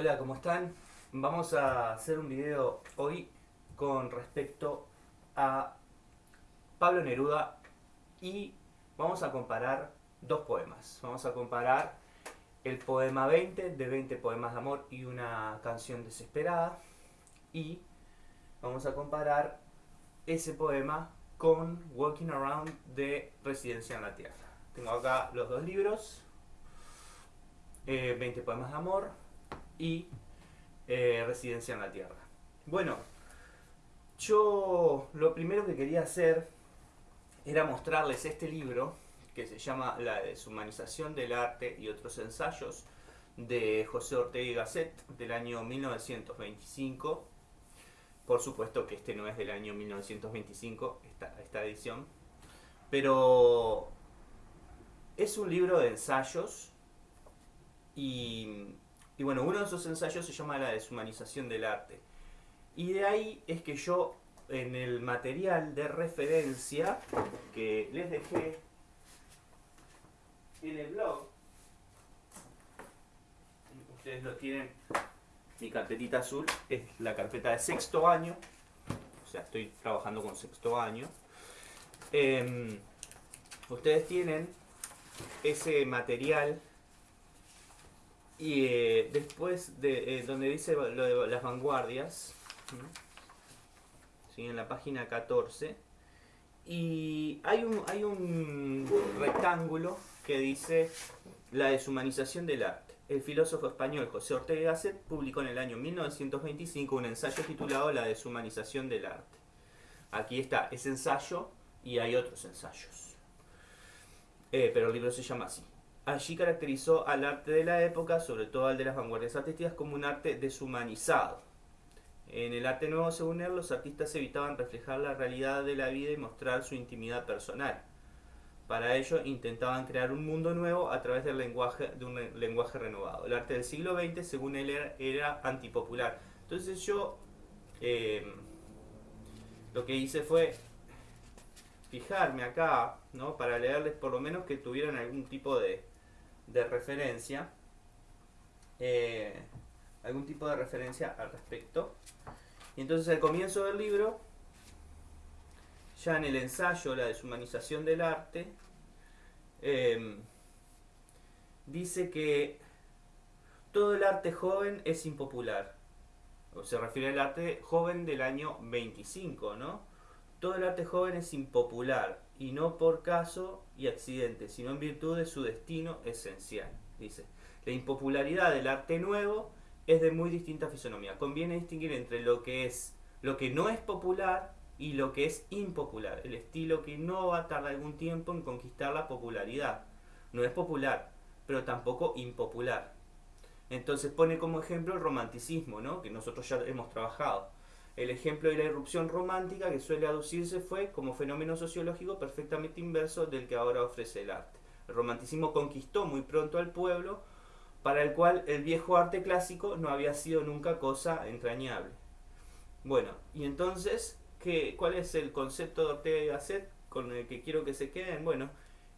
Hola, ¿cómo están? Vamos a hacer un video hoy con respecto a Pablo Neruda y vamos a comparar dos poemas. Vamos a comparar el poema 20 de 20 poemas de amor y una canción desesperada y vamos a comparar ese poema con Walking Around de Residencia en la Tierra. Tengo acá los dos libros, 20 eh, poemas de amor y eh, Residencia en la Tierra. Bueno, yo lo primero que quería hacer era mostrarles este libro que se llama La deshumanización del arte y otros ensayos de José Ortega y Gasset del año 1925. Por supuesto que este no es del año 1925, esta, esta edición, pero es un libro de ensayos y y bueno, uno de esos ensayos se llama La deshumanización del arte. Y de ahí es que yo en el material de referencia que les dejé en el blog, ustedes lo tienen, mi carpetita azul es la carpeta de sexto año, o sea, estoy trabajando con sexto año. Em, ustedes tienen ese material y eh, después de eh, donde dice lo de las vanguardias, en la página 14, y hay un, hay un rectángulo que dice la deshumanización del arte. El filósofo español José Ortega Gasset publicó en el año 1925 un ensayo titulado La deshumanización del arte. Aquí está ese ensayo y hay otros ensayos. Eh, pero el libro se llama así. Allí caracterizó al arte de la época, sobre todo al de las vanguardias artísticas, como un arte deshumanizado. En el arte nuevo, según él, los artistas evitaban reflejar la realidad de la vida y mostrar su intimidad personal. Para ello, intentaban crear un mundo nuevo a través del lenguaje, de un lenguaje renovado. El arte del siglo XX, según él, era, antipopular. Entonces yo eh, lo que hice fue fijarme acá, ¿no? Para leerles por lo menos que tuvieran algún tipo de, de referencia, eh, algún tipo de referencia al respecto. Y entonces al comienzo del libro, ya en el ensayo La deshumanización del arte, em, dice que todo el arte joven es impopular. O se refiere al arte joven del año 25, ¿no? Todo el arte joven es impopular y no por caso y accidente, sino en virtud de su destino esencial. Dice, la impopularidad del arte nuevo es de muy distinta fisonomía. Conviene distinguir entre lo que es lo que no es popular y lo que es impopular. El estilo que no va a tardar algún tiempo en conquistar la popularidad. No es popular, pero tampoco impopular. Entonces pone como ejemplo el romanticismo, ¿no? que nosotros ya hemos trabajado el ejemplo de la irrupción romántica que suele aducirse fue como fenómeno sociológico perfectamente inverso del que ahora ofrece el arte. El romanticismo conquistó muy pronto al pueblo, para el cual el viejo arte clásico no había sido nunca cosa entrañable. Bueno, y entonces, ¿qué, ¿cuál es el concepto de Ortega y Gasset con el que quiero que se queden? Bueno,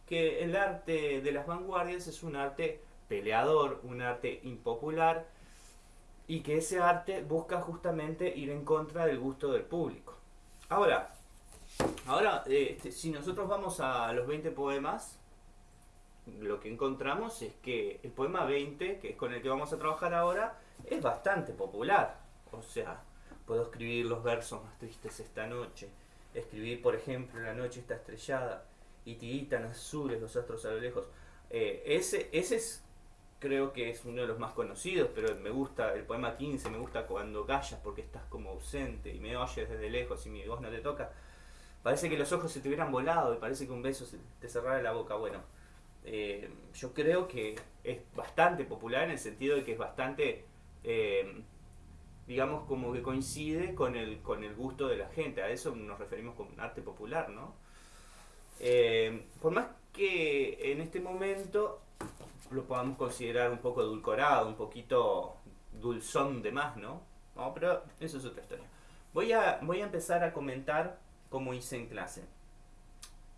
que el arte de las vanguardias es un arte peleador, un arte impopular, y que ese arte busca justamente ir en contra del gusto del público. Ahora, ahora este, si nosotros vamos a los 20 poemas, lo que encontramos es que el poema 20, que es con el que vamos a trabajar ahora, es bastante popular. O sea, puedo escribir los versos más tristes esta noche, escribir, por ejemplo, la noche está estrellada y tiritan azules los astros a lo lejos. Eh, ese, ese es creo que es uno de los más conocidos, pero me gusta el poema 15, me gusta cuando callas porque estás como ausente y me oyes desde lejos y mi voz no te toca. Parece que los ojos se te hubieran volado y parece que un beso se te cerrara la boca. Bueno, eh, yo creo que es bastante popular en el sentido de que es bastante, eh, digamos, como que coincide con el, con el gusto de la gente. A eso nos referimos con arte popular, ¿no? Eh, por más que en este momento lo podamos considerar un poco edulcorado, un poquito dulzón de más, ¿no? No, pero eso es otra historia. Voy a, voy a empezar a comentar como hice en clase.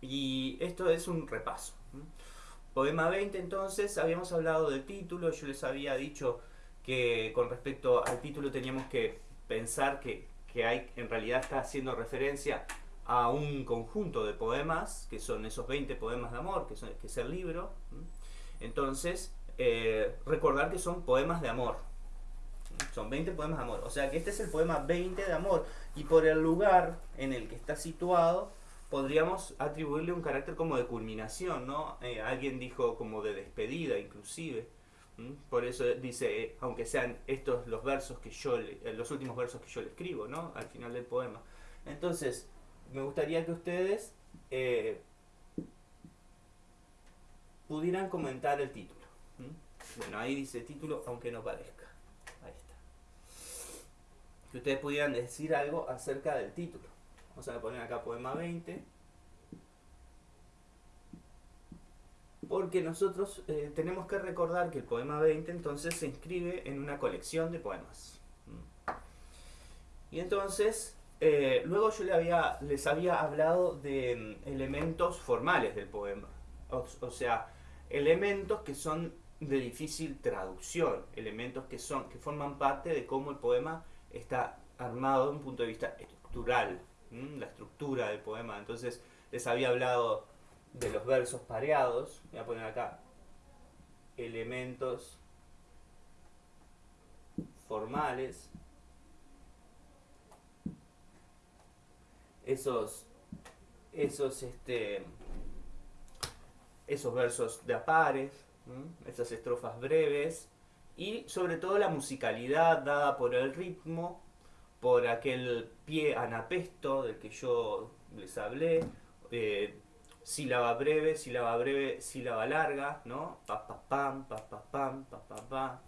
Y esto es un repaso. Poema 20 entonces, habíamos hablado del título, yo les había dicho que con respecto al título teníamos que pensar que, que hay, en realidad está haciendo referencia a un conjunto de poemas, que son esos 20 poemas de amor, que, son, que es el libro. Entonces, eh, recordar que son poemas de amor. Son 20 poemas de amor. O sea que este es el poema 20 de amor. Y por el lugar en el que está situado, podríamos atribuirle un carácter como de culminación, ¿no? Eh, alguien dijo como de despedida, inclusive. Por eso dice, eh, aunque sean estos los versos que yo, los últimos versos que yo le escribo, ¿no? Al final del poema. Entonces, me gustaría que ustedes pudieran comentar el título. Bueno, ahí dice título, aunque no parezca. Ahí está. Que ustedes pudieran decir algo acerca del título. Vamos a poner acá poema 20. Porque nosotros eh, tenemos que recordar que el poema 20 entonces se inscribe en una colección de poemas. Y entonces eh, luego yo le había, les había hablado de mm, elementos formales del poema, o, sea, elementos que son de difícil traducción, elementos que, son, que forman parte de cómo el poema está armado desde un punto de vista estructural, la estructura del poema. Entonces les había hablado de los versos pareados, voy a poner acá. Elementos formales, esos, esos, este, esos versos de apares, esas estrofas breves y sobre todo la musicalidad dada por el ritmo, por aquel pie anapesto del que yo les hablé, eh, sílaba breve, sílaba breve, sílaba larga, ¿no? Pa, pa, pam, pa, pa, pam, pa, pa, pam.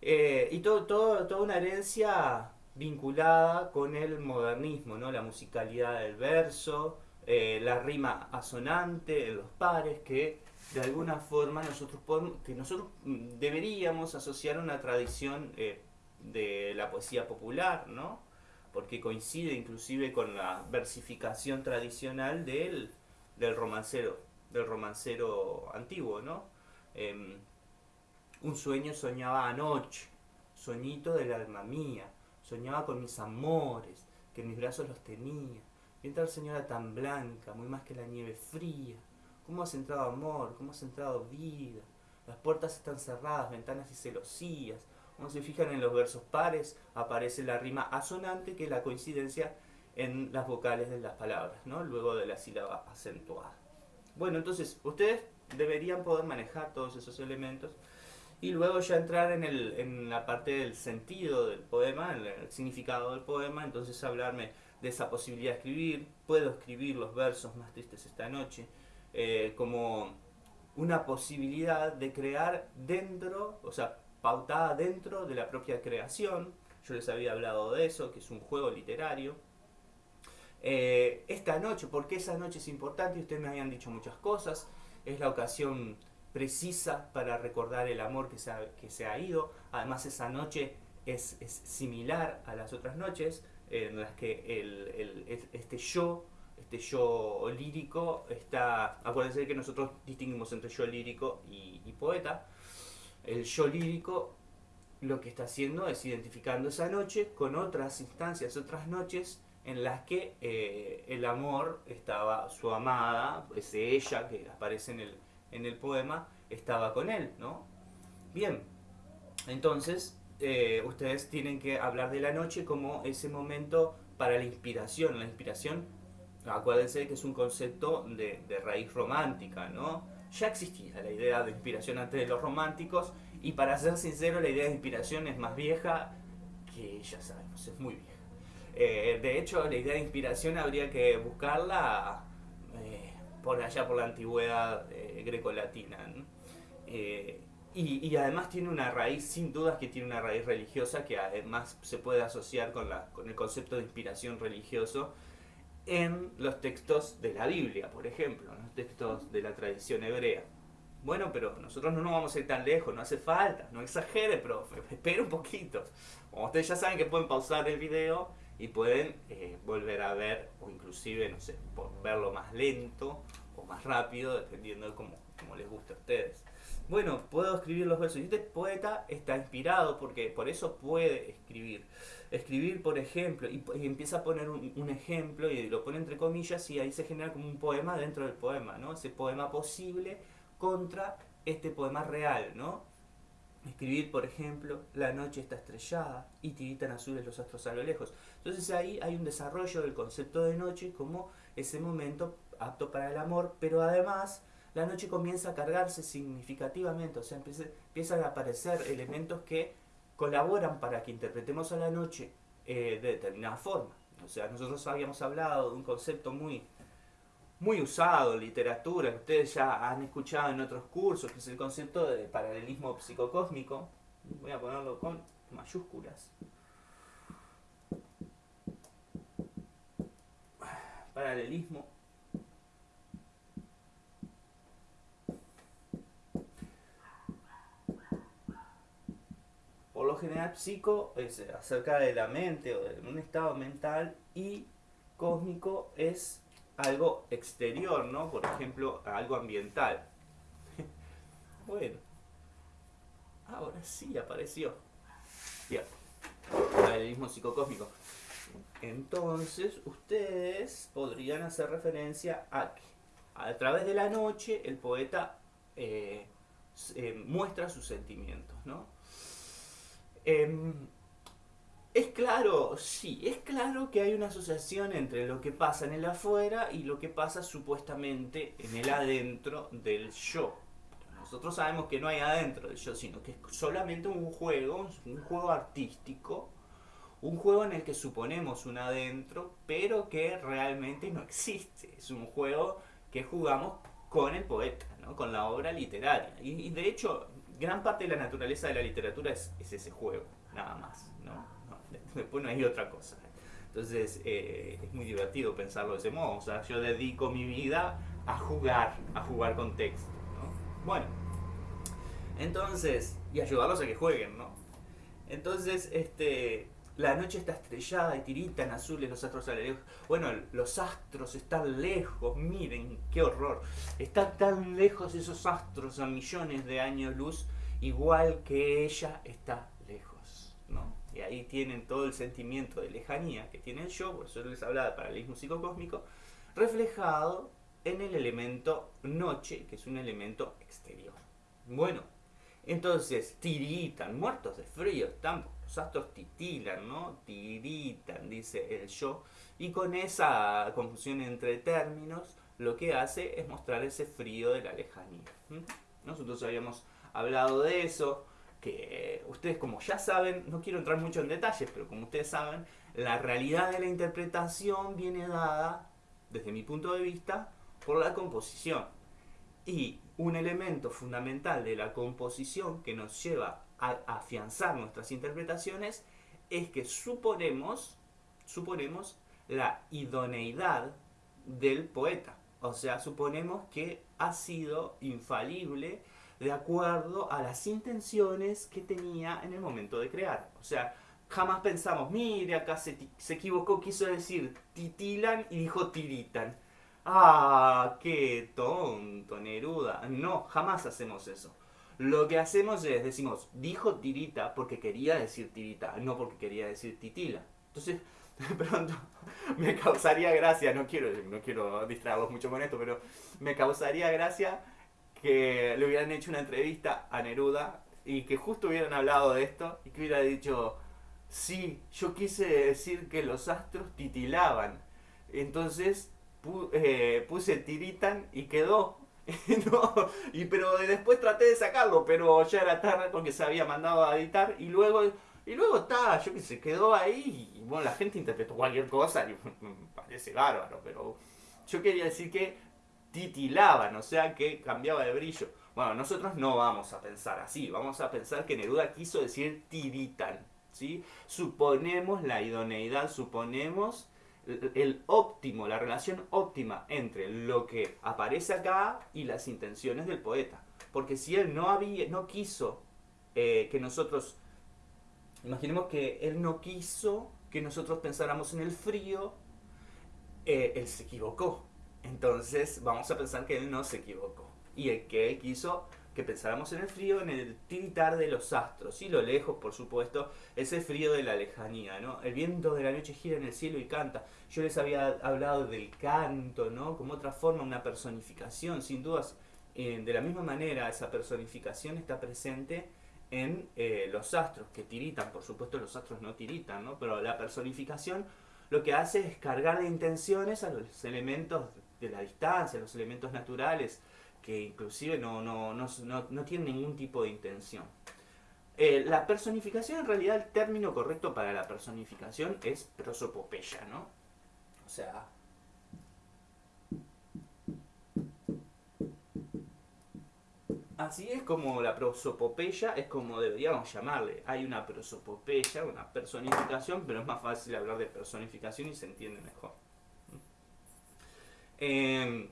Eh, y todo, toda una herencia vinculada con el modernismo, ¿no? la musicalidad del verso, eh, la rima asonante los pares, que de alguna forma nosotros, que nosotros deberíamos asociar una tradición eh, de la poesía popular, ¿no? porque coincide inclusive con la versificación tradicional del, del romancero, del romancero antiguo, ¿no? Em, un sueño soñaba anoche, soñito del alma mía, Soñaba con mis amores, que en mis brazos los tenía. Y tal señora tan blanca, muy más que la nieve fría. ¿Cómo has entrado amor? ¿Cómo has entrado vida? Las puertas están cerradas, ventanas y celosías. Cuando se fijan en los versos pares, aparece la rima asonante, que es la coincidencia en las vocales de las palabras, ¿no? Luego de la sílaba acentuada. Bueno, entonces, ustedes deberían poder manejar todos esos elementos y luego ya entrar en, el, en la parte del sentido del poema, el, significado del poema, entonces hablarme de esa posibilidad de escribir, puedo escribir los versos más tristes esta noche, eh, como una posibilidad de crear dentro, o sea, pautada dentro de la propia creación, yo les había hablado de eso, que es un juego literario. Eh, esta noche, porque esa noche es importante, ustedes me habían dicho muchas cosas, es la ocasión precisa para recordar el amor que se ha, que se ha ido. Además esa noche es, es similar a las otras noches en las que el, este yo, este yo lírico está... Acuérdense que nosotros distinguimos entre yo lírico y, poeta. El yo lírico lo que está haciendo es identificando esa noche con otras instancias, otras noches en las que eh, el amor estaba, su amada, ese ella que aparece en el, en el poema estaba con él, ¿no? Bien, entonces eh, ustedes tienen que hablar de la noche como ese momento para la inspiración. La inspiración, acuérdense que es un concepto de, raíz romántica, ¿no? Ya existía la idea de inspiración antes de los románticos y para ser sincero la idea de inspiración es más vieja que ya sabemos, es muy vieja. Eh, de hecho, la idea de inspiración habría que buscarla por allá por la antigüedad eh, grecolatina. Eh, y, además tiene una raíz, sin dudas que tiene una raíz religiosa que además se puede asociar con, la, con el concepto de inspiración religioso en los textos de la Biblia, por ejemplo, en los textos de la tradición hebrea. Bueno, pero nosotros no nos vamos a ir tan lejos, no hace falta, no exagere, profe, espera un poquito. Como ustedes ya saben que pueden pausar el video y pueden eh, volver a ver o inclusive, no sé, verlo más lento o más rápido, dependiendo de cómo, les guste a ustedes. Bueno, puedo escribir los versos. Y este poeta está inspirado porque por eso puede escribir. Escribir, por ejemplo, y, empieza a poner un, ejemplo y lo pone entre comillas y ahí se genera como un poema dentro del poema, ¿no? Ese poema posible contra este poema real, ¿no? Escribir, por ejemplo, la noche está estrellada y tiritan azules los astros a lo lejos. Entonces ahí hay un desarrollo del concepto de noche como ese momento apto para el amor, pero además la noche comienza a cargarse significativamente, o sea, empiezan a aparecer elementos que colaboran para que interpretemos a la noche eh, de determinada forma. O sea, nosotros habíamos hablado de un concepto muy, muy usado en literatura, que ustedes ya han escuchado en otros cursos, que es el concepto de paralelismo psicocósmico. Voy a ponerlo con mayúsculas. Paralelismo por lo general psico es acerca de la mente o de un estado mental y cósmico es algo exterior, ¿no? Por ejemplo, algo ambiental. bueno, ahora sí apareció. Bien, paralelismo psicocósmico. Entonces, ustedes podrían hacer referencia a que a través de la noche el poeta eh, eh, muestra sus sentimientos, ¿no? Em, es claro, sí, es claro que hay una asociación entre lo que pasa en el afuera y lo que pasa supuestamente en el adentro del yo. Nosotros sabemos que no hay adentro del yo, sino que es solamente un juego, un juego artístico, un juego en el que suponemos un adentro, pero que realmente no existe. Es un juego que jugamos con el poeta, ¿no? con la obra literaria. Y, y de hecho, gran parte de la naturaleza de la literatura es, ese juego, nada más. ¿no? después no hay otra cosa. Entonces eh, es muy divertido pensarlo de ese modo. O sea, yo dedico mi vida a jugar, a jugar con texto. ¿no? Bueno, entonces, y ayudarlos a que jueguen, ¿no? Entonces, este, la noche está estrellada y tiritan azules los astros a lejos. Bueno, los astros están lejos, miren, qué horror. Están tan lejos esos astros a millones de años luz, igual que ella está lejos, ¿no? Y ahí tienen todo el sentimiento de lejanía que tiene el yo, por eso les hablaba de paralelismo psicocósmico, reflejado en el elemento noche, que es un elemento exterior. Bueno, entonces tiritan, muertos de frío, están los astros titilan, ¿no? Tiritan, dice el yo. Y con esa confusión entre términos, lo que hace es mostrar ese frío de la lejanía. Nosotros habíamos hablado de eso, que ustedes como ya saben, no quiero entrar mucho en detalles, pero como ustedes saben, la realidad de la interpretación viene dada, desde mi punto de vista, por la composición. Y un elemento fundamental de la composición que nos lleva afianzar nuestras interpretaciones es que suponemos, suponemos la idoneidad del poeta. O sea, suponemos que ha sido infalible de acuerdo a las intenciones que tenía en el momento de crear. O sea, jamás pensamos, mire, acá se, se equivocó, quiso decir titilan y dijo tiritan. Ah, qué tonto, Neruda. No, jamás hacemos eso. Lo que hacemos es, decimos, dijo tirita porque quería decir tirita, no porque quería decir titila. Entonces, de pronto, me causaría gracia, no quiero, no quiero distraerlos mucho con esto, pero me causaría gracia que le hubieran hecho una entrevista a Neruda y que justo hubieran hablado de esto y que hubiera dicho, sí, yo quise decir que los astros titilaban. Entonces eh, puse tiritan y quedó. no, y pero después traté de sacarlo, pero ya era tarde porque se había mandado a editar y luego y luego está, yo que se quedó ahí y bueno, la gente interpretó cualquier cosa y parece bárbaro, pero yo quería decir que titilaban, o sea que cambiaba de brillo. Bueno, nosotros no vamos a pensar así, vamos a pensar que Neruda quiso decir tiritan, ¿sí? Suponemos la idoneidad, suponemos el óptimo, la relación óptima entre lo que aparece acá y las intenciones del poeta. Porque si él no, había, no quiso eh, que nosotros, imaginemos que él no quiso que nosotros pensáramos en el frío, eh, él se equivocó. Entonces vamos a pensar que él no se equivocó. Y el que él quiso que pensáramos en el frío, en el tiritar de los astros. Y lo lejos, por supuesto, ese frío de la lejanía, ¿no? El viento de la noche gira en el cielo y canta. Yo les había hablado del canto, ¿no? Como otra forma, una personificación, sin dudas. Eh, de la misma manera, esa personificación está presente en eh, los astros, que tiritan. Por supuesto, los astros no tiritan, ¿no? Pero la personificación lo que hace es cargar de intenciones a los elementos de la distancia, los elementos naturales, que inclusive no, no, no, no tienen ningún tipo de intención. Eh, la personificación, en realidad, el término correcto para la personificación es prosopopeya, ¿no? O sea... Así es como la prosopopeya es como deberíamos llamarle. Hay una prosopopeya, una personificación, pero es más fácil hablar de personificación y se entiende mejor. Eh,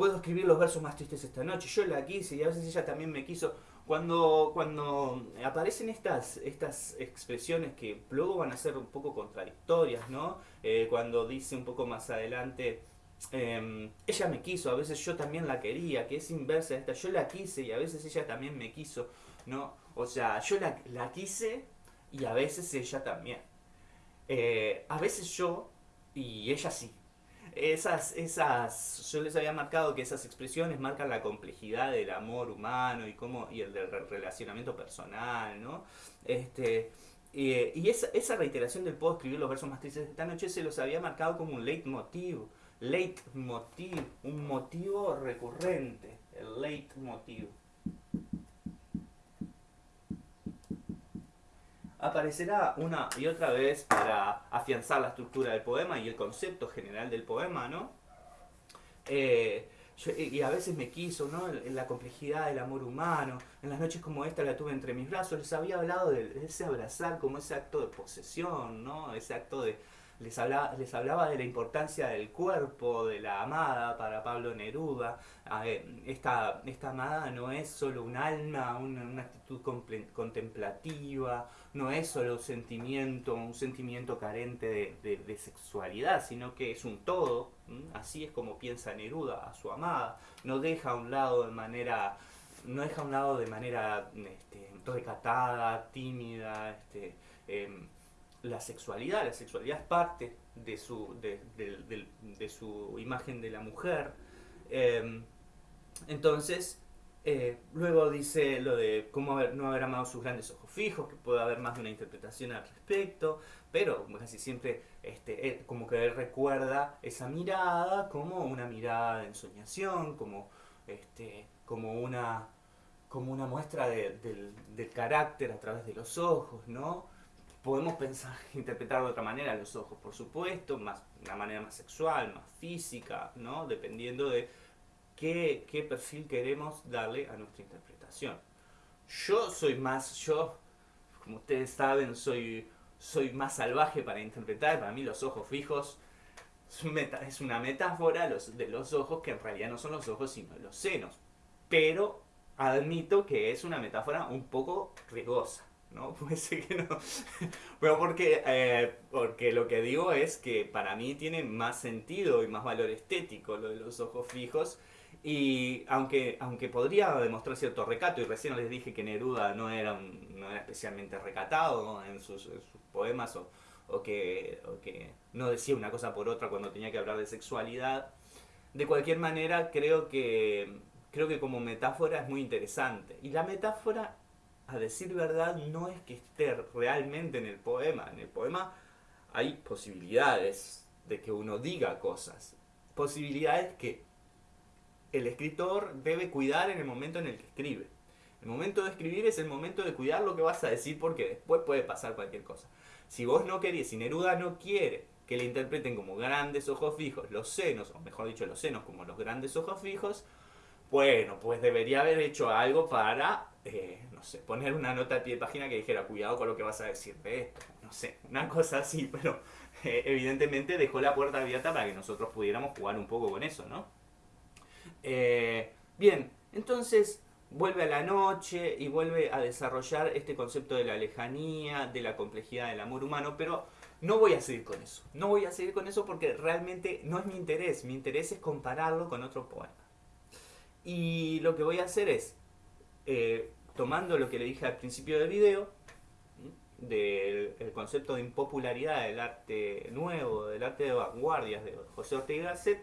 puedo escribir los versos más tristes esta noche. Yo la quise y a veces ella también me quiso. Cuando, cuando aparecen estas, estas expresiones que luego van a ser un poco contradictorias, ¿no? Eh, cuando dice un poco más adelante, em, ella me quiso, a veces yo también la quería, que es inversa esta, yo la quise y a veces ella también me quiso, ¿no? O sea, yo la, la quise y a veces ella también. Eh, a veces yo y ella sí esas, esas, yo les había marcado que esas expresiones marcan la complejidad del amor humano y cómo, y el del relacionamiento personal, ¿no? Este, y esa, esa, reiteración del puedo escribir los versos más tristes de esta noche se los había marcado como un leitmotiv, leitmotiv, un motivo recurrente, el leitmotiv. Aparecerá una y otra vez para afianzar la estructura del poema y el concepto general del poema, ¿no? Eh, y a veces me quiso, ¿no? En la complejidad del amor humano. En las noches como esta la tuve entre mis brazos. Les había hablado de ese abrazar como ese acto de posesión, ¿no? Ese acto de, les hablaba, les hablaba de la importancia del cuerpo de la amada para Pablo Neruda. Esta, esta amada no es solo un alma, una, actitud contemplativa, no es solo un sentimiento, un sentimiento carente de, sexualidad, sino que es un todo. Así es como piensa Neruda a su amada. No deja a un lado de manera no deja a un lado de manera este, recatada, tímida, este, em, la sexualidad. La sexualidad es parte de su, de, su imagen de la mujer. Em, entonces, eh, luego dice lo de cómo no haber amado sus grandes ojos fijos, que puede haber más de una interpretación al respecto, pero casi siempre este, como que él recuerda esa mirada como una mirada de ensoñación, como, este, como, una, como una muestra del, del carácter a través de los ojos, ¿no? podemos pensar, interpretar de otra manera los ojos, por supuesto, más, una manera más sexual, más física, ¿no? Dependiendo de qué, qué perfil queremos darle a nuestra interpretación. Yo soy más, yo, como ustedes saben, soy, soy más salvaje para interpretar. Para mí los ojos fijos es una metáfora de los ojos que en realidad no son los ojos sino los senos. Pero admito que es una metáfora un poco riesgosa. ¿no? Puede ser que no. Pero porque, eh, porque lo que digo es que para mí tiene más sentido y más valor estético lo de los ojos fijos. Y aunque, aunque podría demostrar cierto recato, y recién les dije que Neruda no era, no era especialmente recatado en, sus, poemas, o, o, que, o que no decía una cosa por otra cuando tenía que hablar de sexualidad, de cualquier manera creo que, creo que como metáfora es muy interesante. Y la metáfora a decir verdad, no es que esté realmente en el poema. En el poema hay posibilidades de que uno diga cosas. Posibilidades que el escritor debe cuidar en el momento en el que escribe. El momento de escribir es el momento de cuidar lo que vas a decir porque después puede pasar cualquier cosa. Si vos no querés, si Neruda no quiere que le interpreten como grandes ojos fijos los senos, o mejor dicho los senos como los grandes ojos fijos, bueno, pues debería haber hecho algo para eh, no sé, poner una nota de pie de página que dijera, cuidado con lo que vas a decir de esto, no sé, una cosa así, pero eh, evidentemente dejó la puerta abierta para que nosotros pudiéramos jugar un poco con eso, ¿no? Eh, bien, entonces vuelve a la noche y vuelve a desarrollar este concepto de la lejanía, de la complejidad del amor humano, pero no voy a seguir con eso, no voy a seguir con eso porque realmente no es mi interés, mi interés es compararlo con otro poema. Y lo que voy a hacer es eh, tomando lo que le dije al principio del video, del concepto de impopularidad del arte nuevo, del arte de vanguardias de José Ortega Gasset,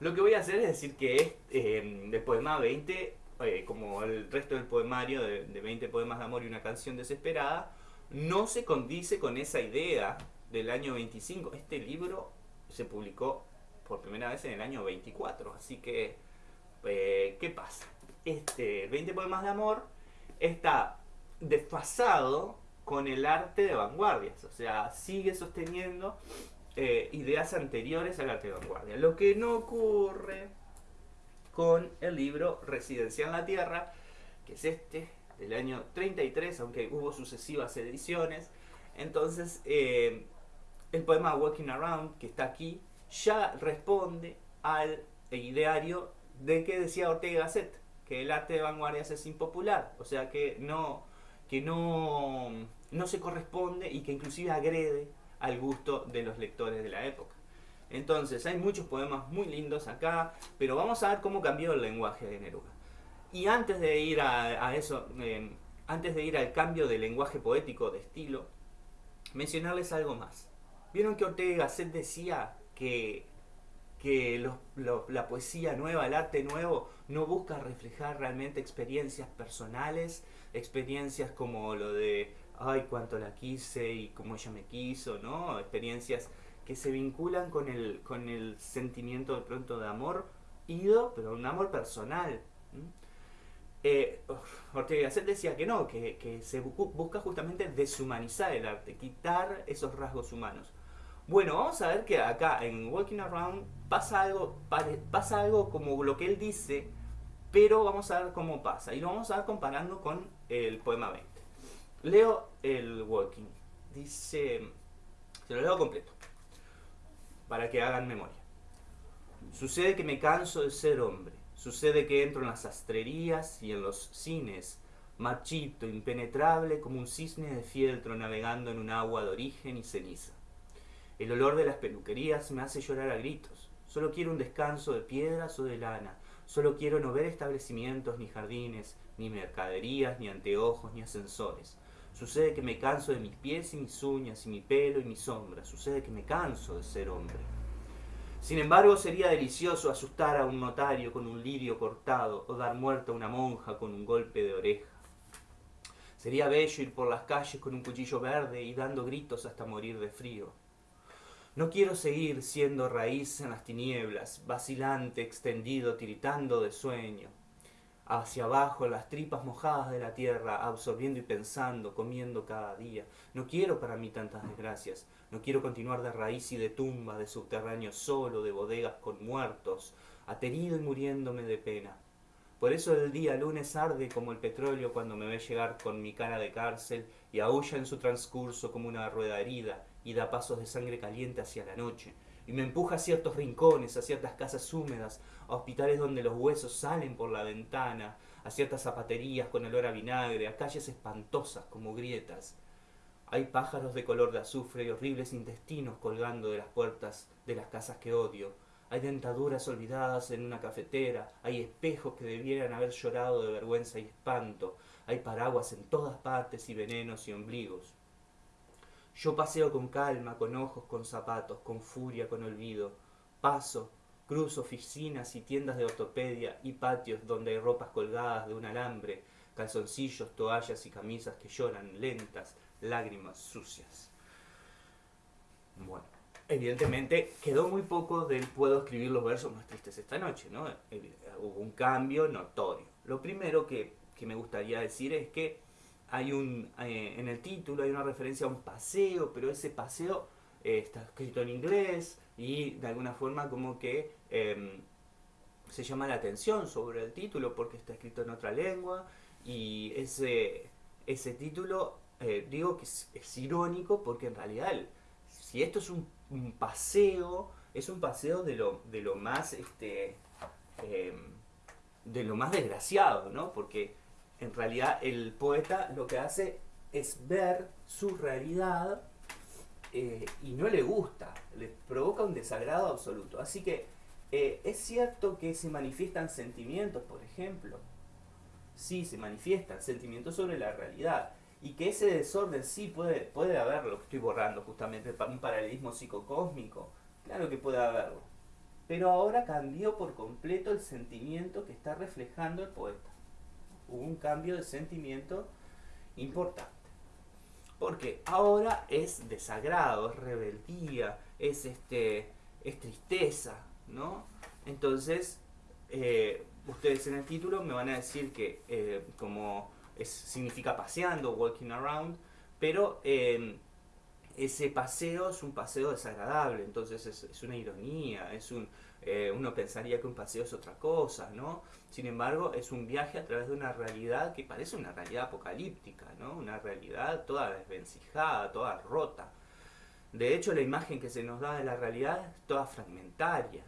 lo que voy a hacer es decir que eh, del poema 20, eh, como el resto del poemario de, de 20 poemas de amor y una canción desesperada, no se condice con esa idea del año 25. Este libro se publicó por primera vez en el año 24, así que, eh, ¿qué pasa? Este 20 poemas de amor está desfasado con el arte de vanguardias, o sea, sigue sosteniendo eh, ideas anteriores arte de vanguardia. Lo que no ocurre con el libro Residencia en la Tierra, que es este, del año 33, aunque hubo sucesivas ediciones. Entonces, eh, el poema Walking Around, que está aquí, ya responde al ideario de que decía Ortega Gasset, que el arte de vanguardias es impopular, o sea que no, que no, no se corresponde y que inclusive agrede al gusto de los lectores de la época. Entonces, hay muchos poemas muy lindos acá, pero vamos a ver cómo cambió el lenguaje de Neruda. Y antes de ir a, eso, eh, antes de ir al cambio de lenguaje poético, de estilo, mencionarles algo más. Vieron que Ortega Gasset decía que, que la poesía nueva, el arte nuevo, no busca reflejar realmente experiencias personales, experiencias como lo de, ay, cuánto la quise y cómo ella me quiso, ¿no? Experiencias que se vinculan con el, con el sentimiento de pronto de amor ido, pero un amor personal. Eh, Ortega Gasset decía que no, que, que se busca justamente deshumanizar el arte, quitar esos rasgos humanos. Bueno, vamos a ver que acá en Walking Around pasa algo, pasa algo como lo que él dice, pero vamos a ver cómo pasa. Y lo vamos a ver comparando con el poema 20. Leo el Walking. Dice, se lo leo completo, para que hagan memoria. Sucede que me canso de ser hombre. Sucede que entro en las sastrerías y en los cines, marchito, impenetrable como un cisne de fieltro navegando en un agua de origen y ceniza. El olor de las peluquerías me hace llorar a gritos. Solo quiero un descanso de piedras o de lana. Solo quiero no ver establecimientos, ni jardines, ni mercaderías, ni anteojos, ni ascensores. Sucede que me canso de mis pies y mis uñas, y mi pelo y mi sombra. Sucede que me canso de ser hombre. Sin embargo, sería delicioso asustar a un notario con un lirio cortado o dar muerte a una monja con un golpe de oreja. Sería bello ir por las calles con un cuchillo verde y dando gritos hasta morir de frío. No quiero seguir siendo raíz en las tinieblas, vacilante, extendido, tiritando de sueño. Hacia abajo, las tripas mojadas de la tierra, absorbiendo y pensando, comiendo cada día. No quiero para mí tantas desgracias. No quiero continuar de raíz y de tumba, de subterráneo solo, de bodegas con muertos, aterido y muriéndome de pena. Por eso el día lunes arde como el petróleo cuando me ve llegar con mi cara de cárcel y aúlla en su transcurso como una rueda herida y da pasos de sangre caliente hacia la noche, y me empuja a ciertos rincones, a ciertas casas húmedas, a hospitales donde los huesos salen por la ventana, a ciertas zapaterías con olor a vinagre, a calles espantosas como grietas. Hay pájaros de color de azufre y horribles intestinos colgando de las puertas de las casas que odio. Hay dentaduras olvidadas en una cafetera, hay espejos que debieran haber llorado de vergüenza y espanto, hay paraguas en todas partes y venenos y ombligos. Yo paseo con calma, con ojos, con zapatos, con furia, con olvido. Paso, cruzo oficinas y tiendas de ortopedia y patios donde hay ropas colgadas de un alambre, calzoncillos, toallas y camisas que lloran lentas, lágrimas sucias. Bueno, evidentemente quedó muy poco del puedo escribir los versos más tristes esta noche, ¿no? Hubo un cambio notorio. Lo primero que, que me gustaría decir es que hay un, eh, en el título hay una referencia a un paseo, pero ese paseo eh, está escrito en inglés y de alguna forma como que em, se llama la atención sobre el título porque está escrito en otra lengua y ese, ese título eh, digo que es, irónico porque en realidad si esto es un, paseo, es un paseo de lo, de lo más este, em, de lo más desgraciado, ¿no? Porque en realidad el poeta lo que hace es ver su realidad eh, y no le gusta, le provoca un desagrado absoluto. Así que eh, es cierto que se manifiestan sentimientos, por ejemplo, sí se manifiestan sentimientos sobre la realidad. Y que ese desorden sí puede, puede haberlo, estoy borrando justamente, un paralelismo psicocósmico, claro que puede haberlo, pero ahora cambió por completo el sentimiento que está reflejando el poeta. Hubo un cambio de sentimiento importante. Porque ahora es desagrado, es rebeldía, es, este, es tristeza, ¿no? Entonces, eh, ustedes en el título me van a decir que eh, como es, significa paseando, walking around, pero em, ese paseo es un paseo desagradable, entonces es, una ironía, es un, eh, uno pensaría que un paseo es otra cosa, ¿no? Sin embargo, es un viaje a través de una realidad que parece una realidad apocalíptica, ¿no? Una realidad toda desvencijada, toda rota. De hecho, la imagen que se nos da de la realidad es toda fragmentaria.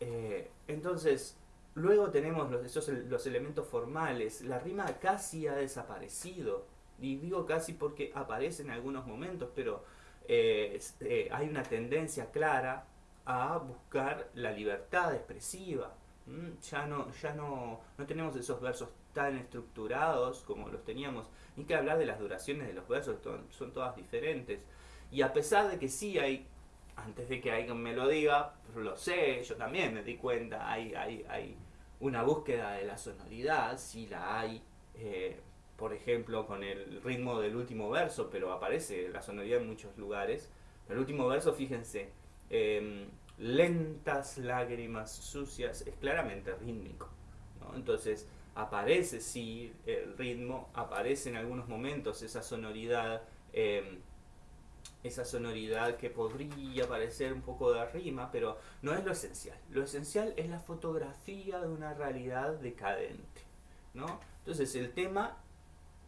Eh, entonces, luego tenemos los, esos, elementos formales. La rima casi ha desaparecido. Y digo casi porque aparece en algunos momentos, pero eh, hay una tendencia clara a buscar la libertad expresiva. Ya, no, ya no, no tenemos esos versos tan estructurados como los teníamos, ni que hablar de las duraciones de los versos, son todas diferentes. Y a pesar de que sí hay antes de que alguien me lo diga, lo sé, yo también me di cuenta, hay, hay, hay una búsqueda de la sonoridad, sí la hay, eh, por ejemplo con el ritmo del último verso, pero aparece la sonoridad en muchos lugares. El último verso, fíjense, em, lentas lágrimas sucias, es claramente rítmico. Entonces aparece sí el ritmo, aparece en algunos momentos esa sonoridad. Em, esa sonoridad que podría parecer un poco de rima, pero no es lo esencial. Lo esencial es la fotografía de una realidad decadente. ¿no? Entonces el tema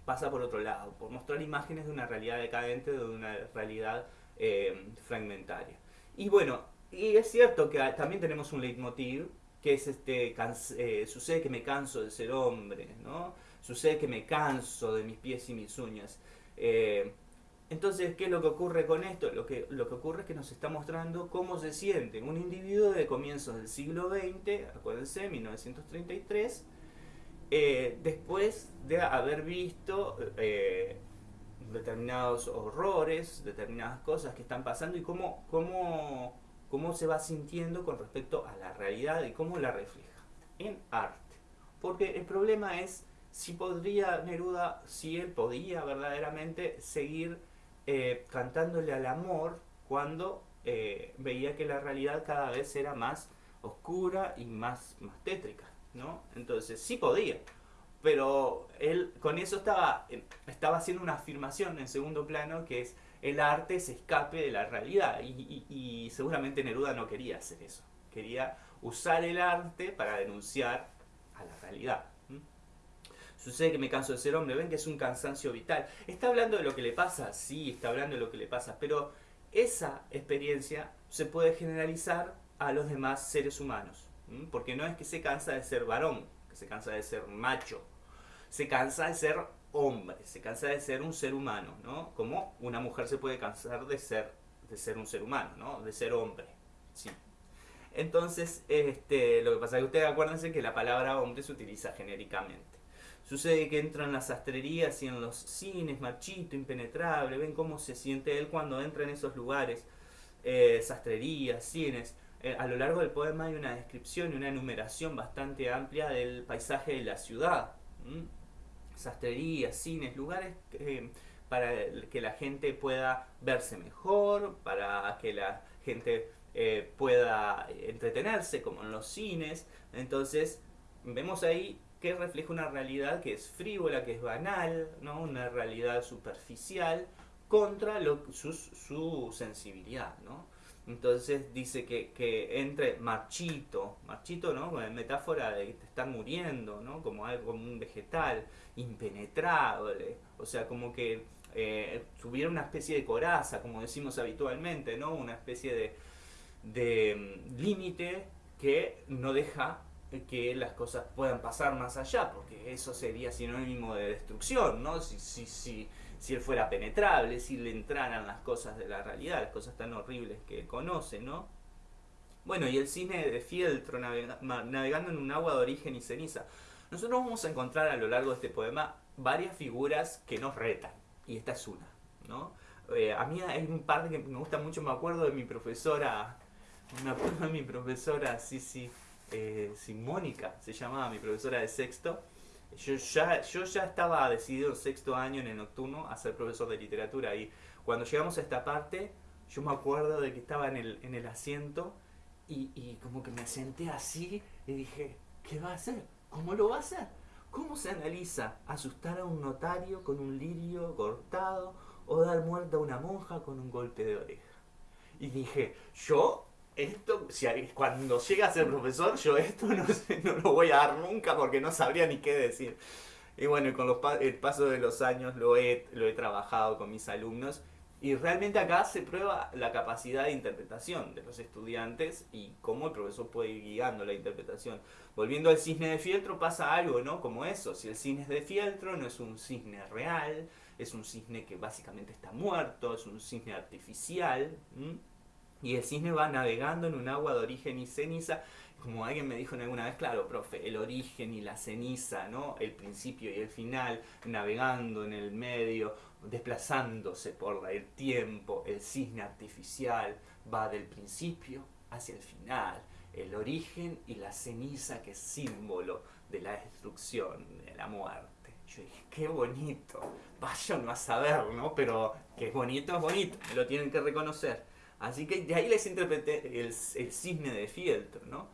pasa por otro lado, por mostrar imágenes de una realidad decadente, de una realidad eh, fragmentaria. Y bueno, y es cierto que también tenemos un leitmotiv, que es este, eh, sucede que me canso de ser hombre, ¿no? Sucede que me canso de mis pies y mis uñas. Eh, entonces, ¿qué es lo que ocurre con esto? Lo que, lo que ocurre es que nos está mostrando cómo se siente un individuo de comienzos del siglo XX, acuérdense, 1933, eh, después de haber visto determinados horrores, determinadas cosas que están pasando y cómo, cómo, cómo se va sintiendo con respecto a la realidad y cómo la refleja en arte. Porque el problema es si podría Neruda, si él podía verdaderamente seguir eh, cantándole al amor cuando eh, veía que la realidad cada vez era más oscura y más, más tétrica, ¿no? Entonces sí podía, pero él con eso estaba, eh, estaba haciendo una afirmación en segundo plano que es el arte se escape de la realidad y, seguramente Neruda no quería hacer eso, quería usar el arte para denunciar a la realidad. Sucede que me canso de ser hombre, ven que es un cansancio vital. Está hablando de lo que le pasa, sí, está hablando de lo que le pasa, pero esa experiencia se puede generalizar a los demás seres humanos. Porque no es que se cansa de ser varón, se cansa de ser macho, se cansa de ser hombre, se cansa de ser un ser humano, ¿no? Como una mujer se puede cansar de ser, de ser un ser humano, ¿no? De ser hombre, sí. Entonces, este, lo que pasa es que ustedes acuérdense que la palabra hombre se utiliza genéricamente. Sucede que entra en las sastrerías y en los cines, marchito, impenetrable, ven cómo se siente él cuando entra en esos lugares, eh, sastrerías, cines. Eh, a lo largo del poema hay una descripción y una enumeración bastante amplia del paisaje de la ciudad. Sastrerías, cines, lugares eh, para que la gente pueda verse mejor, para que la gente pueda entretenerse, como en los cines. Entonces, vemos ahí que refleja una realidad que es frívola, que es banal, ¿no? una realidad superficial, contra su, sensibilidad. ¿no? Entonces dice que, que, entre marchito, marchito, ¿no? metáfora de que te están muriendo, ¿no? Como algo, como un vegetal, impenetrable, o sea, como que eh, tuviera una especie de coraza, como decimos habitualmente, ¿no? Una especie de, de mm, límite que no deja que las cosas puedan pasar más allá, porque eso sería sinónimo de destrucción, ¿no? Si, si, si, si él fuera penetrable, si le entraran las cosas de la realidad, las cosas tan horribles que conoce, ¿no? Bueno, y el cine de fieltro navegando en un agua de origen y ceniza. nosotros vamos a encontrar a lo largo de este poema varias figuras que nos retan, y esta es una, ¿no? Eh, a mí hay un par que me gusta mucho, me acuerdo de mi profesora, me acuerdo de mi profesora, sí, sí, eh, Simónica, se llamaba mi profesora de sexto, yo ya, yo ya estaba decidido en sexto año en el nocturno a ser profesor de literatura y cuando llegamos a esta parte, yo me acuerdo de que estaba en el, en el asiento y, y como que me senté así y dije, ¿qué va a hacer? ¿Cómo lo va a hacer? ¿Cómo se analiza asustar a un notario con un lirio cortado o dar muerte a una monja con un golpe de oreja? Y dije, yo esto, cuando llegue a ser profesor, yo esto no, lo voy a dar nunca porque no sabría ni qué decir. Y bueno, con los, el paso de los años lo he, lo he trabajado con mis alumnos y realmente acá se prueba la capacidad de interpretación de los estudiantes y cómo el profesor puede ir guiando la interpretación. Volviendo al cisne de fieltro pasa algo, ¿no? Como eso, si el cisne es de fieltro no es un cisne real, es un cisne que básicamente está muerto, es un cisne artificial. Y el cisne va navegando en un agua de origen y ceniza, como alguien me dijo alguna vez, claro, profe, el origen y la ceniza, ¿no? El principio y el final, navegando en el medio, desplazándose por el tiempo, el cisne artificial va del principio hacia el final, el origen y la ceniza que es símbolo de la destrucción, de la muerte. Yo dije, qué bonito, vaya no a saber, ¿no? Pero que es bonito, es bonito, lo tienen que reconocer. Así que de ahí les interpreté el, cisne de fieltro, ¿no?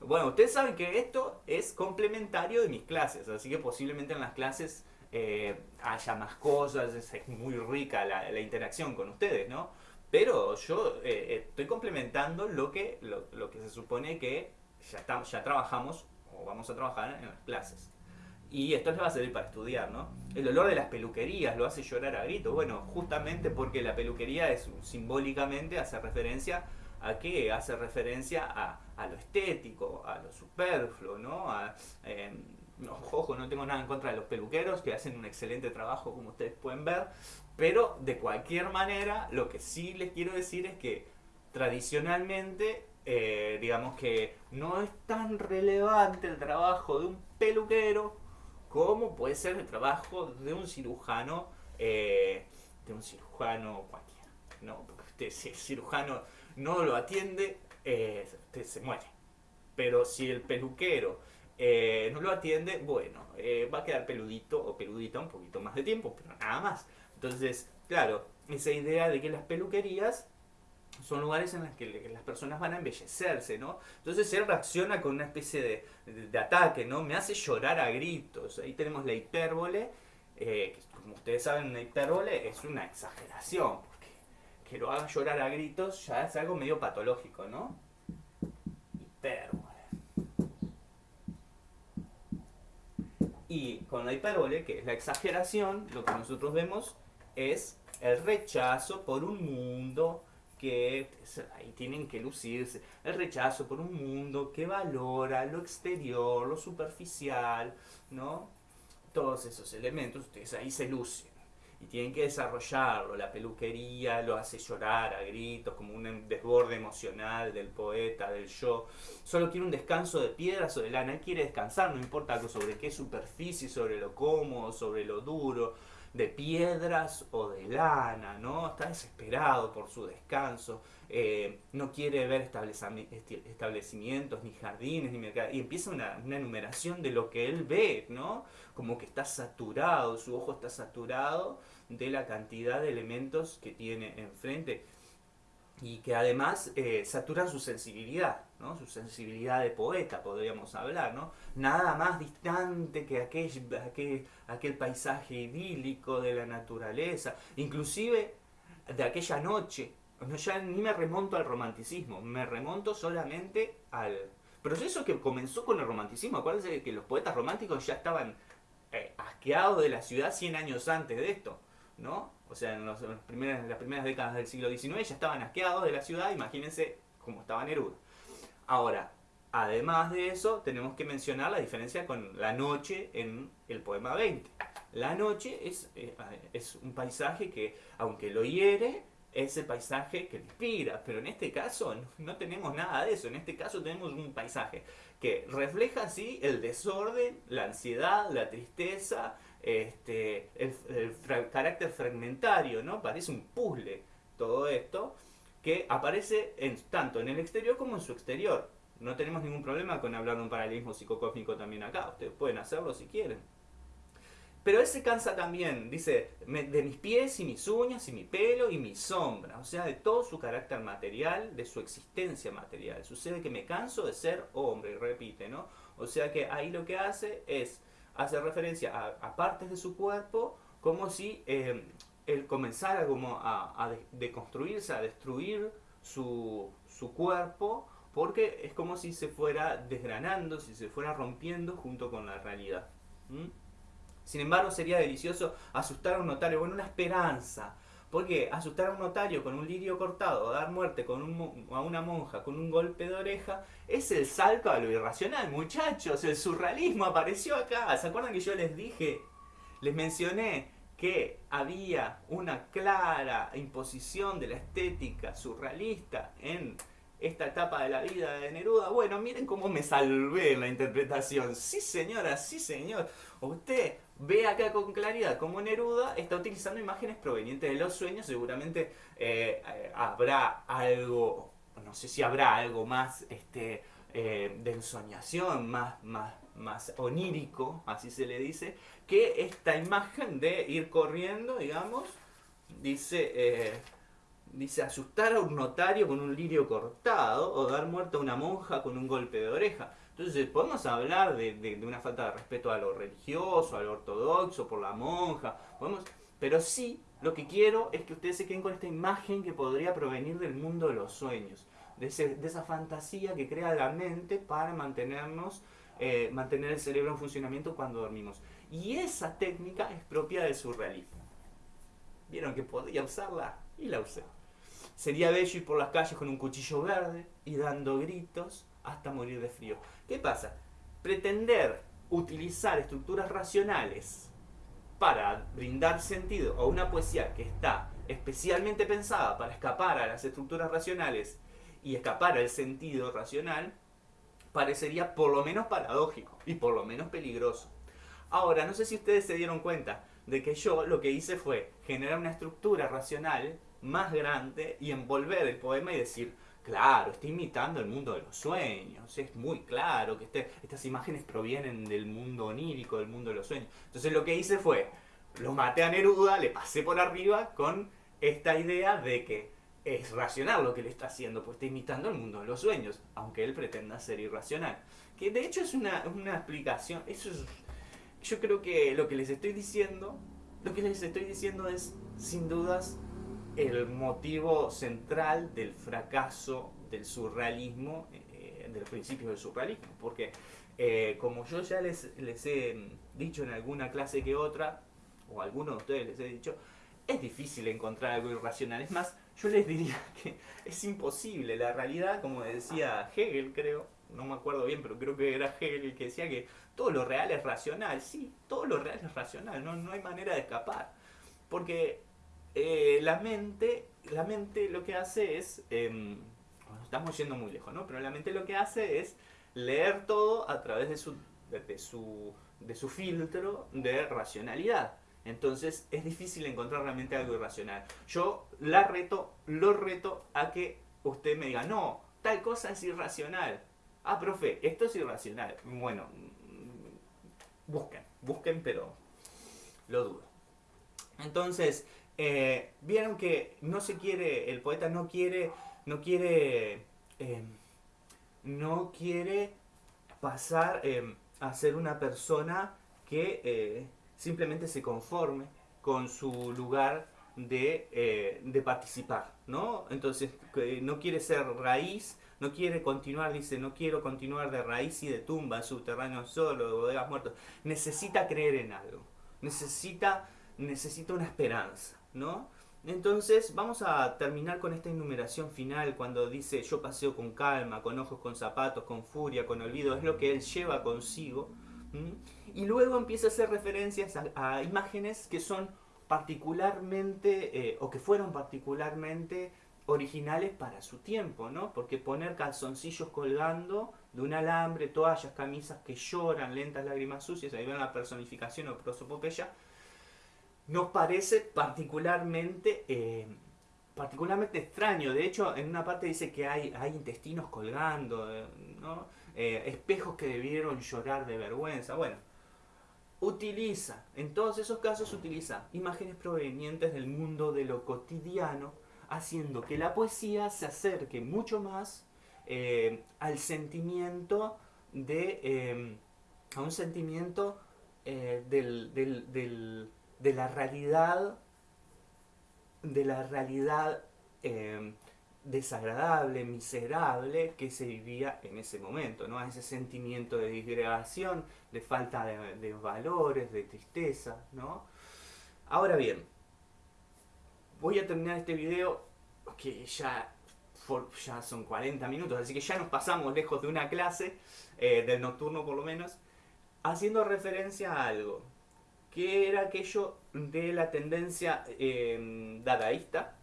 Bueno, ustedes saben que esto es complementario de mis clases, así que posiblemente en las clases eh, haya más cosas, es, muy rica la, interacción con ustedes, ¿no? Pero yo eh, eh, estoy complementando lo que, lo, que se supone que ya, ya trabajamos o vamos a trabajar en las clases. Y esto les va a servir para estudiar, ¿no? El olor de las peluquerías lo hace llorar a grito. Bueno, justamente porque la peluquería es simbólicamente hace referencia a qué? Hace referencia a, lo estético, a lo superfluo, ¿no? A, eh, ojo, no tengo nada en contra de los peluqueros, que hacen un excelente trabajo, como ustedes pueden ver, pero de cualquier manera, lo que sí les quiero decir es que tradicionalmente, eh, digamos que no es tan relevante el trabajo de un peluquero cómo puede ser el trabajo de un cirujano, eh, de un cirujano cualquiera, ¿no? Porque si el cirujano no lo atiende, eh, se muere. Pero si el peluquero eh, no lo atiende, bueno, va a quedar peludito o peludita un poquito más de tiempo, pero nada más. Entonces, claro, esa idea de que las peluquerías son lugares en los que las personas van a embellecerse, ¿no? Entonces él reacciona con una especie de, ataque, ¿no? Me hace llorar a gritos. Ahí tenemos la hipérbole, eh, que como ustedes saben, una hipérbole es una exageración, porque que lo haga llorar a gritos ya es algo medio patológico, ¿no? Hipérbole. Y con la hipérbole, que es la exageración, lo que nosotros vemos es el rechazo por un mundo que ahí tienen que lucirse. El rechazo por un mundo que valora lo exterior, lo superficial, ¿no? Todos esos elementos, ustedes ahí se lucen. Y tienen que desarrollarlo. La peluquería lo hace llorar a gritos, como un desborde emocional del poeta, del yo. Solo quiere un descanso de piedras o de lana. Él quiere descansar, no importa sobre qué superficie, sobre lo cómodo, sobre lo duro de piedras o de lana, ¿no? Está desesperado por su descanso, eh, no quiere ver establecimientos, ni jardines, ni mercados, y empieza una, enumeración de lo que él ve, ¿no? Como que está saturado, su ojo está saturado de la cantidad de elementos que tiene enfrente y que además eh, saturan su sensibilidad, ¿no? su sensibilidad de poeta, podríamos hablar. Nada más distante que aquel, aquel, paisaje idílico de la naturaleza, inclusive de aquella noche. No, ya ni me remonto al romanticismo, me remonto solamente al proceso que comenzó con el romanticismo. Acuérdense que los poetas románticos ya estaban eh, asqueados de la ciudad 100 años antes de esto, ¿no? o sea, en, las primeras décadas del siglo XIX ya estaban asqueados de la ciudad, imagínense cómo estaba Neruda. Ahora, además de eso, tenemos que mencionar la diferencia con la noche en el poema 20. La noche es, eh, es un paisaje que, aunque lo hiere, ese paisaje que inspira, pero en este caso no tenemos nada de eso, en este caso tenemos un paisaje que refleja así el desorden, la ansiedad, la tristeza, este, el, carácter fragmentario, ¿no? Parece un puzzle todo esto que aparece tanto en el exterior como en su exterior. No tenemos ningún problema con hablar de un paralelismo psicocósmico también acá, ustedes pueden hacerlo si quieren. Pero él se cansa también, dice, de mis pies y mis uñas y mi pelo y mi sombra, o sea, de todo su carácter material, de su existencia material. Sucede que me canso de ser hombre, repite, ¿no? O sea que ahí lo que hace es hacer referencia a, partes de su cuerpo como si eh, él comenzara como a, deconstruirse, a destruir su, cuerpo, porque es como si se fuera desgranando, si se fuera rompiendo junto con la realidad. Sin embargo, sería delicioso asustar a un notario con una esperanza. Porque asustar a un notario con un lirio cortado, dar muerte con a una monja con un golpe de oreja, es el salto a lo irracional, muchachos. El surrealismo apareció acá. ¿Se acuerdan que yo les dije, les mencioné que había una clara imposición de la estética surrealista en esta etapa de la vida de Neruda. Bueno, miren cómo me salvé en la interpretación. Sí, señora, sí, señor. Usted ve acá con claridad cómo Neruda está utilizando imágenes provenientes de los sueños. Seguramente eh, eh, habrá algo, no sé si habrá algo más este, eh, de ensoñación, más, más, más onírico, así se le dice, que esta imagen de ir corriendo, digamos, dice dice asustar a un notario con un lirio cortado o dar muerte a una monja con un golpe de oreja. Entonces podemos hablar de, una falta de respeto a lo religioso, a lo ortodoxo, por la monja, podemos, pero sí lo que quiero es que ustedes se queden con esta imagen que podría provenir del mundo de los sueños, de, esa fantasía que crea la mente para mantenernos, eh, mantener el cerebro en funcionamiento cuando dormimos. Y esa técnica es propia del surrealismo. Vieron que podía usarla y la usé. Sería bello ir por las calles con un cuchillo verde y dando gritos hasta morir de frío. ¿Qué pasa? Pretender utilizar estructuras racionales para brindar sentido a una poesía que está especialmente pensada para escapar a las estructuras racionales y escapar al sentido racional, parecería por lo menos paradójico y por lo menos peligroso. Ahora, no sé si ustedes se dieron cuenta de que yo lo que hice fue generar una estructura racional más grande y envolver el poema y decir, claro, está imitando el mundo de los sueños, es muy claro que este, estas imágenes provienen del mundo onírico, del mundo de los sueños. Entonces lo que hice fue, lo maté a Neruda, le pasé por arriba con esta idea de que es racional lo que le está haciendo, pues está imitando el mundo de los sueños, aunque él pretenda ser irracional. Que de hecho es una, una explicación, eso es, yo creo que lo que les estoy diciendo, lo que les estoy diciendo es, sin dudas, el motivo central del fracaso del surrealismo, eh, del principio del surrealismo, porque eh, como yo ya les, les he dicho en alguna clase que otra, o a algunos de ustedes les he dicho, es difícil encontrar algo irracional. Es más, yo les diría que es imposible. La realidad, como decía Hegel, creo, no me acuerdo bien, pero creo que era Hegel el que decía que todo lo real es racional. Sí, todo lo real es racional, no, no hay manera de escapar. Porque eh, la mente, la mente lo que hace es, em, estamos yendo muy lejos, ¿no? Pero la mente lo que hace es leer todo a través de su, de, su, de su filtro de racionalidad. Entonces es difícil encontrar realmente algo irracional. Yo la reto, lo reto a que usted me diga, no, tal cosa es irracional. Ah, profe, esto es irracional. Bueno, mm, busquen, busquen, pero lo dudo. Entonces, eh, vieron que no se quiere, el poeta no quiere, no quiere, em, no quiere pasar em, a ser una persona que eh, simplemente se conforme con su lugar de, eh, de participar, ¿no? Entonces, no quiere ser raíz, no quiere continuar, dice, no quiero continuar de raíz y de tumba, subterráneo solo, de bodegas muertos. Necesita creer en algo, necesita, necesita una esperanza. ¿no? Entonces vamos a terminar con esta enumeración final cuando dice yo paseo con calma, con ojos, con zapatos, con furia, con olvido, es lo que él lleva consigo. Y luego empieza a hacer referencias a, imágenes que son particularmente, eh, o que fueron particularmente originales para su tiempo, ¿no? Porque poner calzoncillos colgando de un alambre, toallas, camisas que lloran, lentas lágrimas sucias, ahí ven la personificación o prosopopeya, nos parece particularmente, eh, particularmente extraño. De hecho, en una parte dice que hay, intestinos colgando, eh, ¿no? Eh, espejos que debieron llorar de vergüenza. Bueno, utiliza, en todos esos casos utiliza imágenes provenientes del mundo de lo cotidiano, haciendo que la poesía se acerque mucho más al sentimiento de... a un sentimiento del, del de la realidad, de la realidad eh, desagradable, miserable que se vivía en ese momento, ¿no? Ese sentimiento de disgregación, de falta de, valores, de tristeza, ¿no? Ahora bien, voy a terminar este video que ya, ya son 40 minutos, así que ya nos pasamos lejos de una clase, eh, del nocturno por lo menos, haciendo referencia a algo que era aquello de la tendencia eh, dadaísta.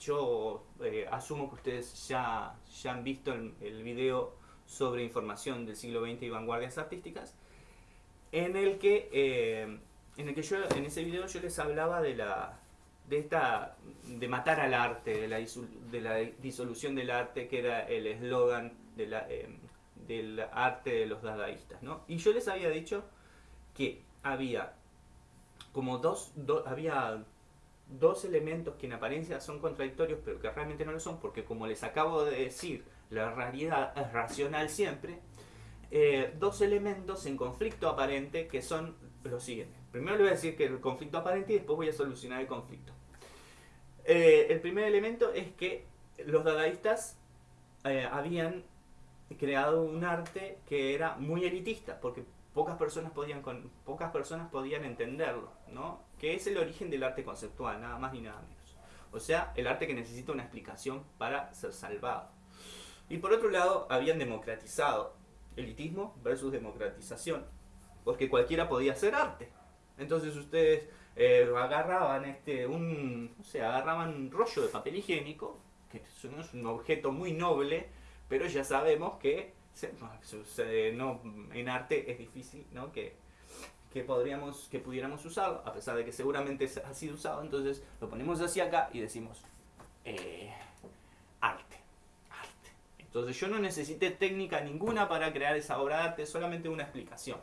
Yo eh, asumo que ustedes ya, ya han visto el, video sobre información del siglo XX y vanguardias artísticas, en el que, eh, en el que yo en ese video yo les hablaba de la de esta de matar al arte, de la, disolución del arte, que era el eslogan la, del arte de los dadaístas. ¿no? Y yo les había dicho que había como dos, había dos elementos que en apariencia son contradictorios, pero que realmente no lo son, porque como les acabo de decir, la realidad es racional siempre, eh, dos elementos en conflicto aparente que son los siguientes. Primero le voy a decir que el conflicto aparente y después voy a solucionar el conflicto. Eh, el primer elemento es que los dadaístas eh, habían creado un arte que era muy elitista, porque pocas personas podían, pocas personas podían entenderlo, ¿no? Que es el origen del arte conceptual, nada más ni nada menos. O sea, el arte que necesita una explicación para ser salvado. Y por otro lado, habían democratizado elitismo versus democratización, porque cualquiera podía hacer arte. Entonces ustedes eh, agarraban este, un, o sea, agarraban un rollo de papel higiénico, que es un objeto muy noble, pero ya sabemos que no, en arte es difícil ¿no? que, que, podríamos, que pudiéramos usarlo, a pesar de que seguramente ha sido usado, entonces lo ponemos hacia acá y decimos eh, arte, arte. Entonces yo no necesité técnica ninguna para crear esa obra de arte, solamente una explicación.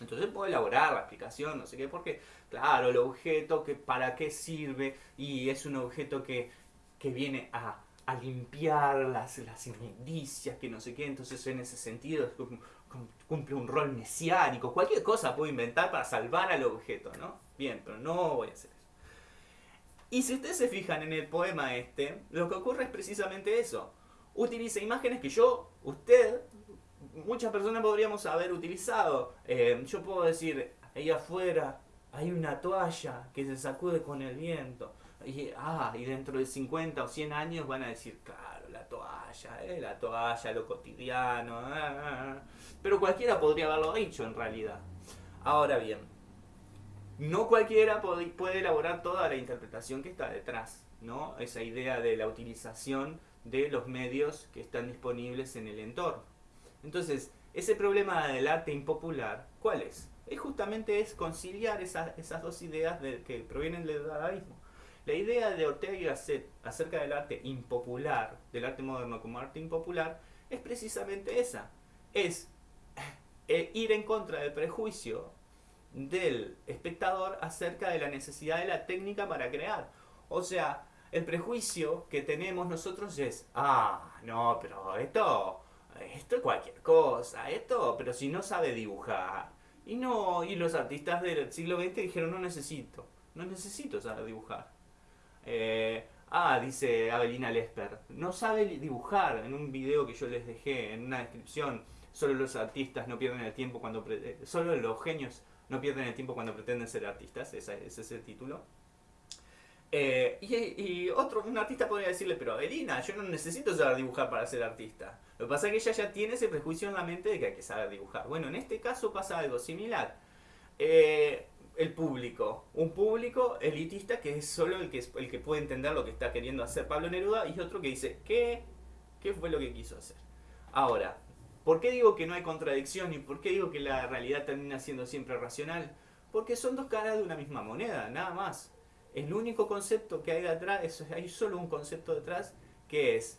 Entonces puedo elaborar la explicación, no sé qué, porque claro, el objeto que para qué sirve y es un objeto que, que viene a a limpiar las, las inmundicias, que no sé qué, entonces en ese sentido cumple un rol mesiánico, cualquier cosa puedo inventar para salvar al objeto, ¿no? Bien, pero no voy a hacer eso. Y si ustedes se fijan en el poema este, lo que ocurre es precisamente eso. Utiliza imágenes que yo, usted, muchas personas podríamos haber utilizado. Eh, yo puedo decir, ahí afuera hay una toalla que se sacude con el viento. Y, ah, y dentro de 50 o 100 años van a decir, claro, la toalla, eh, la toalla, lo cotidiano. Ah, ah, ah". Pero cualquiera podría haberlo dicho en realidad. Ahora bien, no cualquiera puede elaborar toda la interpretación que está detrás, ¿no? Esa idea de la utilización de los medios que están disponibles en el entorno. Entonces, ese problema del arte impopular, ¿cuál es? Es justamente es conciliar esas, dos ideas de, que provienen del dadaísmo. La idea de Ortega y Gasset acerca del arte impopular, del arte moderno como arte impopular, es precisamente esa. Es eh, ir en contra del prejuicio del espectador acerca de la necesidad de la técnica para crear. O sea, el prejuicio que tenemos nosotros es, ah, no, pero esto, esto es cualquier cosa, esto, pero si no sabe dibujar. Y no, y los artistas del siglo XX dijeron, no necesito, no necesito saber dibujar. Eh, ah, dice Avelina Lesper, no sabe dibujar en un video que yo les dejé en una descripción. Solo los artistas no pierden el tiempo cuando... Eh, solo los genios no pierden el tiempo cuando pretenden ser artistas. Ese, es el título. Eh, y, otro, un artista podría decirle, pero Avelina, yo no necesito saber dibujar para ser artista. Lo que pasa es que ella ya tiene ese prejuicio en la mente de que hay que saber dibujar. Bueno, en este caso pasa algo similar. El público. Un público elitista que es solo el que, el que puede entender lo que está queriendo hacer Pablo Neruda y otro que dice, ¿qué? ¿Qué fue lo que quiso hacer? Ahora, ¿por qué digo que no hay contradicción y por qué digo que la realidad termina siendo siempre racional? Porque son dos caras de una misma moneda, nada más. El único concepto que hay detrás, es, hay solo un concepto detrás, que es,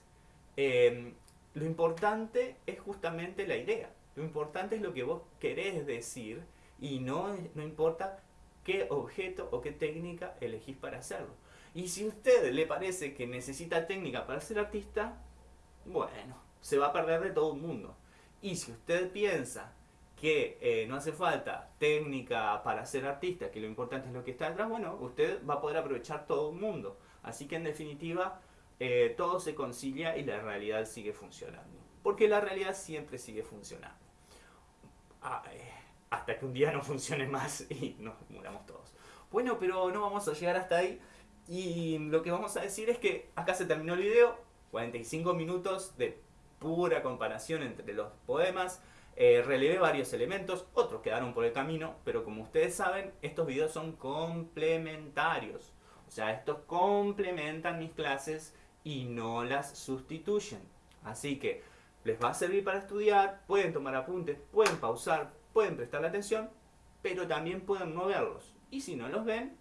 em, lo importante es justamente la idea. Lo importante es lo que vos querés decir y no, no importa qué objeto o qué técnica elegís para hacerlo. Y si a usted le parece que necesita técnica para ser artista, bueno, se va a perder de todo el mundo. Y si usted piensa que eh, no hace falta técnica para ser artista, que lo importante es lo que está detrás, bueno, usted va a poder aprovechar todo el mundo. Así que en definitiva, eh, todo se concilia y la realidad sigue funcionando. Porque la realidad siempre sigue funcionando. Ah, eh, hasta que un día no funcione más y nos muramos todos. Bueno, pero no vamos a llegar hasta ahí. Y lo que vamos a decir es que acá se terminó el video. 45 minutos de pura comparación entre los poemas. Eh, relevé varios elementos, otros quedaron por el camino, pero como ustedes saben, estos videos son complementarios. O sea, estos complementan mis clases y no las sustituyen. Así que les va a servir para estudiar, pueden tomar apuntes, pueden pausar, pueden prestarle atención, pero también pueden no verlos. Y si no los ven,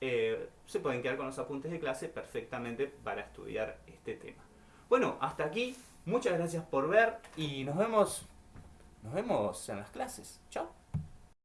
eh, se pueden quedar con los apuntes de clase perfectamente para estudiar este tema. Bueno, hasta aquí. Muchas gracias por ver y nos vemos, nos vemos en las clases. Chao.